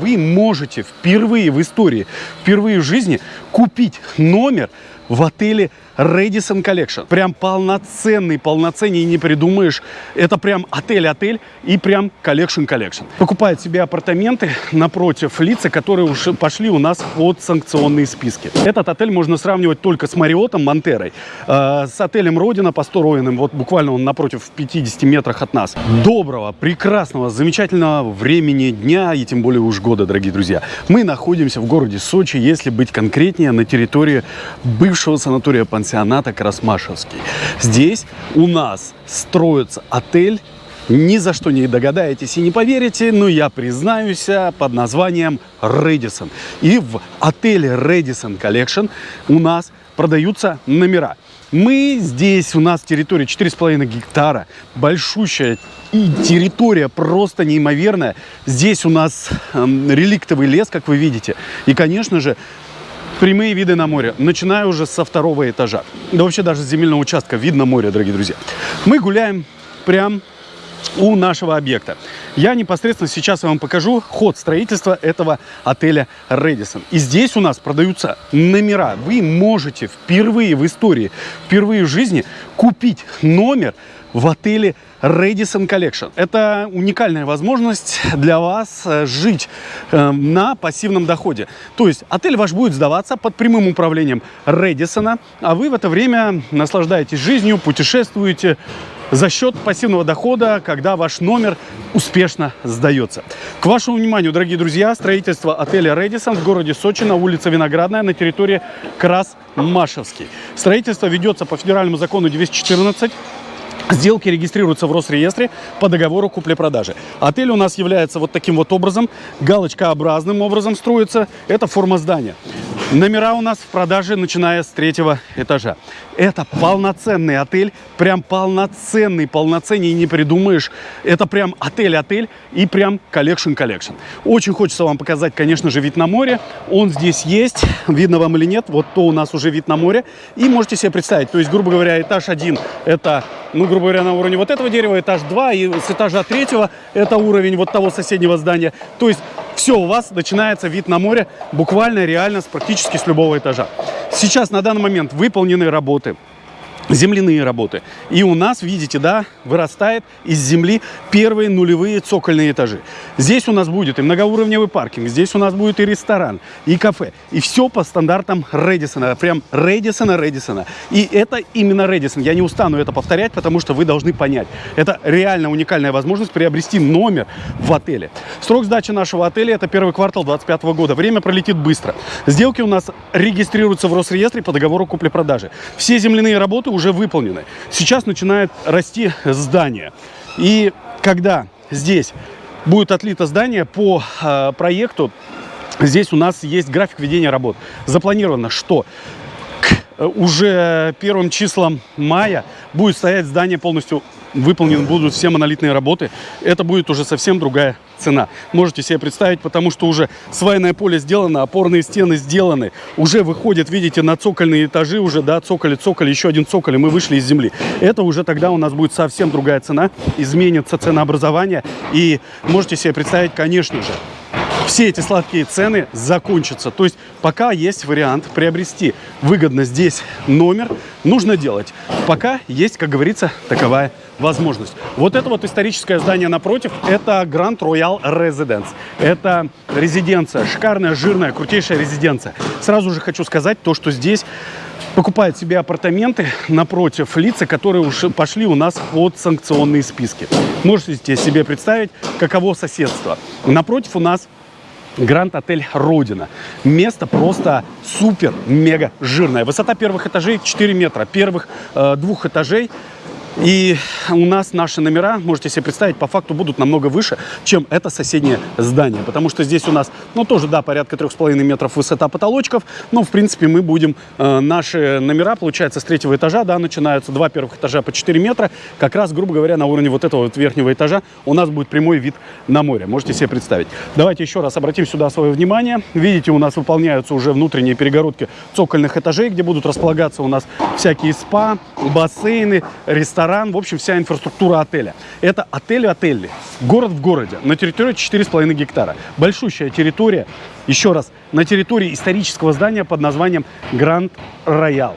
вы можете впервые в истории, впервые в жизни купить номер в отеле Radisson Collection. Прям полноценный, полноценнее не придумаешь. Это прям отель-отель и прям Collection. Покупает себе апартаменты напротив лица, которые уже пошли у нас под санкционные списки. Этот отель можно сравнивать только с Мариотом Монтерой, э, с отелем Родина построенным, вот буквально он напротив в 50 метрах от нас. Доброго, прекрасного, замечательного времени дня и тем более уж года, дорогие друзья. Мы находимся в городе Сочи, если быть конкретнее, на территории бывшего санатория Пансиона пансионата Красмашевский. Здесь у нас строится отель ни за что не догадаетесь и не поверите, но я признаюсь под названием Редисон. И в отеле Редисон Collection у нас продаются номера. Мы здесь, у нас территория 4,5 гектара, большущая и территория просто неимоверная. Здесь у нас э, реликтовый лес, как вы видите. И, конечно же, прямые виды на море, начиная уже со второго этажа. Да вообще даже с земельного участка видно море, дорогие друзья. Мы гуляем прям у нашего объекта. Я непосредственно сейчас вам покажу ход строительства этого отеля Редисон. И здесь у нас продаются номера. Вы можете впервые в истории, впервые в жизни купить номер в отеле Radisson Collection. Это уникальная возможность для вас э, жить э, на пассивном доходе. То есть отель ваш будет сдаваться под прямым управлением Редисона, а вы в это время наслаждаетесь жизнью, путешествуете за счет пассивного дохода, когда ваш номер успешно сдается. К вашему вниманию, дорогие друзья, строительство отеля Редисон в городе Сочи на улице Виноградная на территории Крас-Машевский. Строительство ведется по федеральному закону 214 Сделки регистрируются в Росреестре по договору купли-продажи. Отель у нас является вот таким вот образом, галочкообразным образом строится. Это форма здания. Номера у нас в продаже, начиная с третьего этажа. Это полноценный отель, прям полноценный, полноценнее не придумаешь. Это прям отель-отель и прям collection-collection. Очень хочется вам показать, конечно же, вид на море. Он здесь есть, видно вам или нет. Вот то у нас уже вид на море. И можете себе представить, то есть, грубо говоря, этаж один это, ну, грубо говоря, на уровне вот этого дерева, этаж 2, и с этажа третьего это уровень вот того соседнего здания. То есть все, у вас начинается вид на море буквально, реально, с, практически с любого этажа. Сейчас на данный момент выполнены работы земляные работы. И у нас, видите, да, вырастает из земли первые нулевые цокольные этажи. Здесь у нас будет и многоуровневый паркинг, здесь у нас будет и ресторан, и кафе. И все по стандартам Редисона, прям Редисона, Редисона. И это именно Редисон. Я не устану это повторять, потому что вы должны понять. Это реально уникальная возможность приобрести номер в отеле. Срок сдачи нашего отеля это первый квартал 2025 года. Время пролетит быстро. Сделки у нас регистрируются в Росреестре по договору купли-продажи. Все земляные работы уже выполнены. Сейчас начинает расти здание. И когда здесь будет отлито здание по э, проекту, здесь у нас есть график ведения работ. Запланировано, что уже первым числам мая будет стоять здание полностью выполнены будут все монолитные работы, это будет уже совсем другая цена. Можете себе представить, потому что уже свайное поле сделано, опорные стены сделаны, уже выходят, видите, на цокольные этажи уже, да, цоколи, цоколи, еще один цоколь, и мы вышли из земли. Это уже тогда у нас будет совсем другая цена, изменится ценообразование, и можете себе представить, конечно же, все эти сладкие цены закончатся. То есть пока есть вариант приобрести выгодно здесь номер, нужно делать. Пока есть, как говорится, таковая возможность. Вот это вот историческое здание напротив, это Grand Royal Residence. Это резиденция, шикарная, жирная, крутейшая резиденция. Сразу же хочу сказать то, что здесь покупают себе апартаменты напротив лица, которые уж пошли у нас под санкционные списки. Можете себе представить, каково соседство. Напротив у нас Гранд Отель Родина. Место просто супер, мега жирное. Высота первых этажей 4 метра. Первых э, двух этажей и у нас наши номера, можете себе представить, по факту будут намного выше, чем это соседнее здание. Потому что здесь у нас, ну, тоже, да, порядка 3,5 метров высота потолочков. Но, в принципе, мы будем, э, наши номера, получается, с третьего этажа, да, начинаются два первых этажа по 4 метра. Как раз, грубо говоря, на уровне вот этого вот верхнего этажа у нас будет прямой вид на море. Можете себе представить. Давайте еще раз обратим сюда свое внимание. Видите, у нас выполняются уже внутренние перегородки цокольных этажей, где будут располагаться у нас всякие спа, бассейны, рестораны ресторан, в общем, вся инфраструктура отеля. Это отель-отель, город в городе, на территории 4,5 гектара. Большущая территория, еще раз, на территории исторического здания под названием Гранд Роял.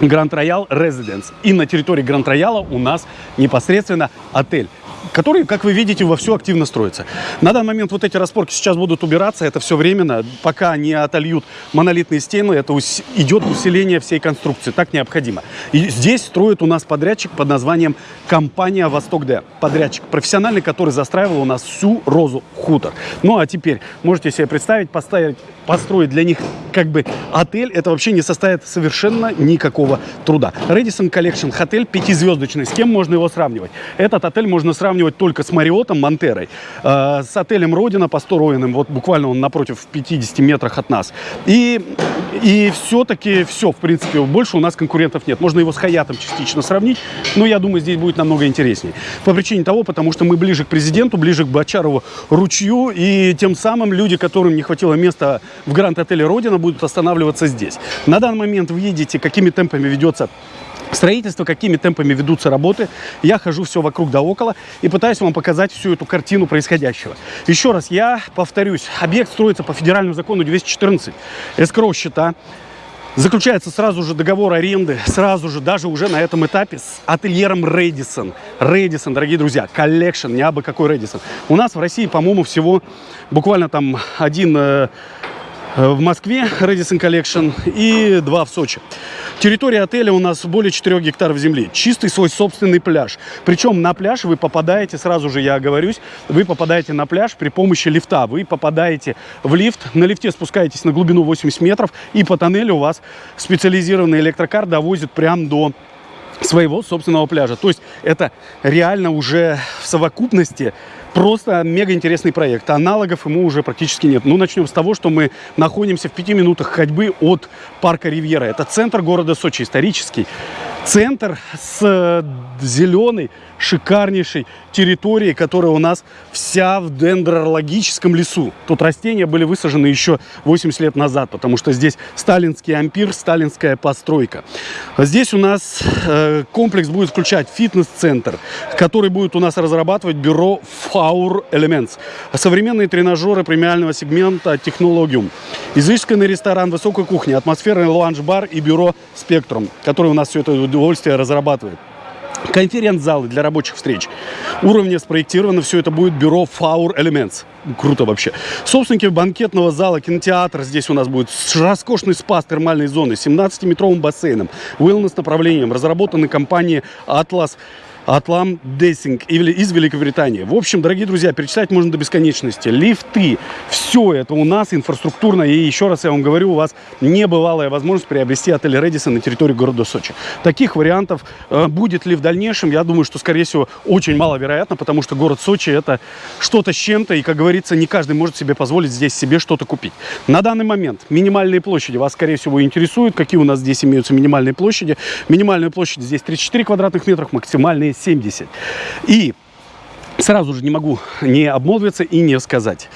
Гранд Роял Резиденс. И на территории Гранд Рояла у нас непосредственно отель который, как вы видите, вовсю активно строится. На данный момент вот эти распорки сейчас будут убираться, это все временно, пока не отольют монолитные стены, это ус идет усиление всей конструкции, так необходимо. И здесь строит у нас подрядчик под названием компания «Восток Д». Подрядчик профессиональный, который застраивал у нас всю розу хутор. Ну а теперь можете себе представить, поставить, построить для них как бы отель, это вообще не составит совершенно никакого труда. Radisson Collection отель пятизвездочный, с кем можно его сравнивать? Этот отель можно сравнивать сравнивать только с Мариотом, Монтерой, э, с отелем Родина по Роиным, вот буквально он напротив в 50 метрах от нас. И, и все-таки все, в принципе, больше у нас конкурентов нет. Можно его с Хаятом частично сравнить, но я думаю, здесь будет намного интереснее. По причине того, потому что мы ближе к президенту, ближе к Бочарову ручью, и тем самым люди, которым не хватило места в Гранд-отеле Родина, будут останавливаться здесь. На данный момент вы видите, какими темпами ведется строительство, какими темпами ведутся работы. Я хожу все вокруг да около и пытаюсь вам показать всю эту картину происходящего. Еще раз, я повторюсь, объект строится по федеральному закону 214. Эскроу счета. Заключается сразу же договор аренды, сразу же, даже уже на этом этапе с ательером Рэдисон. Radisson, дорогие друзья, Collection, не абы какой Radisson. У нас в России, по-моему, всего буквально там один э, в Москве Radisson Collection и два в Сочи. Территория отеля у нас более 4 гектаров земли. Чистый свой собственный пляж. Причем на пляж вы попадаете, сразу же я оговорюсь, вы попадаете на пляж при помощи лифта. Вы попадаете в лифт, на лифте спускаетесь на глубину 80 метров, и по тоннелю у вас специализированный электрокар довозит прямо до своего собственного пляжа. То есть это реально уже в совокупности Просто мега интересный проект. Аналогов ему уже практически нет. Ну, начнем с того, что мы находимся в пяти минутах ходьбы от парка Ривьера. Это центр города Сочи, исторический. Центр с э, зеленой, шикарнейшей территорией, которая у нас вся в дендрологическом лесу. Тут растения были высажены еще 80 лет назад, потому что здесь сталинский ампир, сталинская постройка. Здесь у нас э, комплекс будет включать фитнес-центр, который будет у нас разрабатывать бюро Faur Elements. Современные тренажеры премиального сегмента Технологиум. Изысканный ресторан высокой кухни, атмосферный лаунж-бар и бюро Спектрум, который у нас все это удовольствие разрабатывает. Конференц-залы для рабочих встреч. Уровня спроектировано все это будет бюро Faur Elements. Круто вообще. Собственники банкетного зала, кинотеатр здесь у нас будет. Роскошный спа с термальной зоной, 17-метровым бассейном, wellness направлением. Разработаны компанией Atlas Атлам Дессинг из Великобритании. В общем, дорогие друзья, перечислять можно до бесконечности. Лифты, все это у нас инфраструктурно. И еще раз я вам говорю, у вас небывалая возможность приобрести отель Редисон на территории города Сочи. Таких вариантов э, будет ли в дальнейшем, я думаю, что, скорее всего, очень маловероятно, потому что город Сочи это что-то с чем-то. И, как говорится, не каждый может себе позволить здесь себе что-то купить. На данный момент минимальные площади вас, скорее всего, интересуют. Какие у нас здесь имеются минимальные площади? Минимальная площадь здесь 34 квадратных метров, максимальные 70. И сразу же не могу не обмолвиться и не сказать.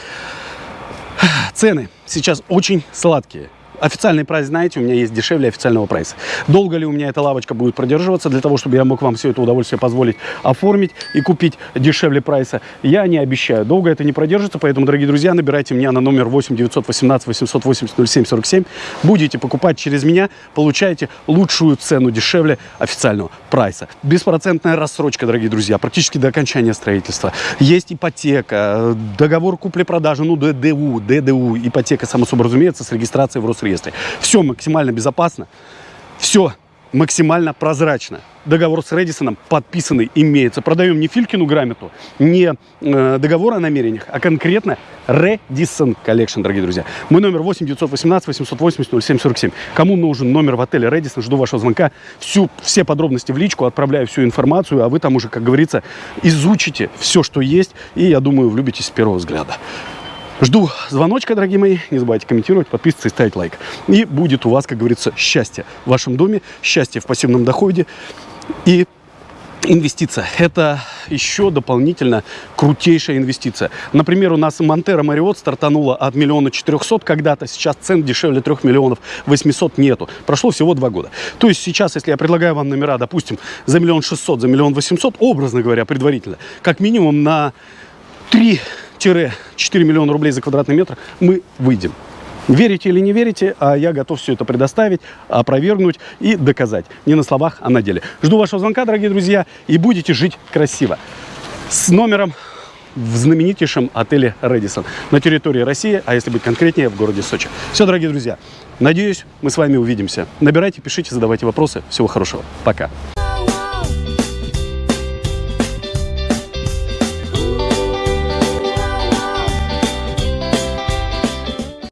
Цены сейчас очень сладкие. Официальный прайс, знаете, у меня есть дешевле официального прайса. Долго ли у меня эта лавочка будет продерживаться для того, чтобы я мог вам все это удовольствие позволить оформить и купить дешевле прайса, я не обещаю. Долго это не продержится, поэтому, дорогие друзья, набирайте меня на номер 8 918 880 07 47. Будете покупать через меня, получаете лучшую цену дешевле официального прайса. Беспроцентная рассрочка, дорогие друзья, практически до окончания строительства. Есть ипотека, договор купли-продажи, ну, ДДУ, ДДУ, ипотека, само собой разумеется, с регистрацией в Росреестре реестре. Все максимально безопасно, все максимально прозрачно. Договор с Редисоном подписанный имеется. Продаем не Филькину грамоту, не э, договор о намерениях, а конкретно Redison Collection, дорогие друзья. Мой номер 8 918 880 0747. Кому нужен номер в отеле Redison, жду вашего звонка. Всю, все подробности в личку, отправляю всю информацию, а вы там уже, как говорится, изучите все, что есть, и, я думаю, влюбитесь с первого взгляда. Жду звоночка, дорогие мои. Не забывайте комментировать, подписываться и ставить лайк. И будет у вас, как говорится, счастье в вашем доме, счастье в пассивном доходе и инвестиция. Это еще дополнительно крутейшая инвестиция. Например, у нас Монтера Мариот стартанула от миллиона четырехсот когда-то, сейчас цен дешевле трех миллионов восьмисот нету. Прошло всего два года. То есть сейчас, если я предлагаю вам номера, допустим, за миллион шестьсот, за миллион восемьсот, образно говоря, предварительно, как минимум на 3-4 миллиона рублей за квадратный метр мы выйдем. Верите или не верите, а я готов все это предоставить, опровергнуть и доказать. Не на словах, а на деле. Жду вашего звонка, дорогие друзья, и будете жить красиво. С номером в знаменитейшем отеле «Рэдисон» на территории России, а если быть конкретнее, в городе Сочи. Все, дорогие друзья, надеюсь, мы с вами увидимся. Набирайте, пишите, задавайте вопросы. Всего хорошего. Пока.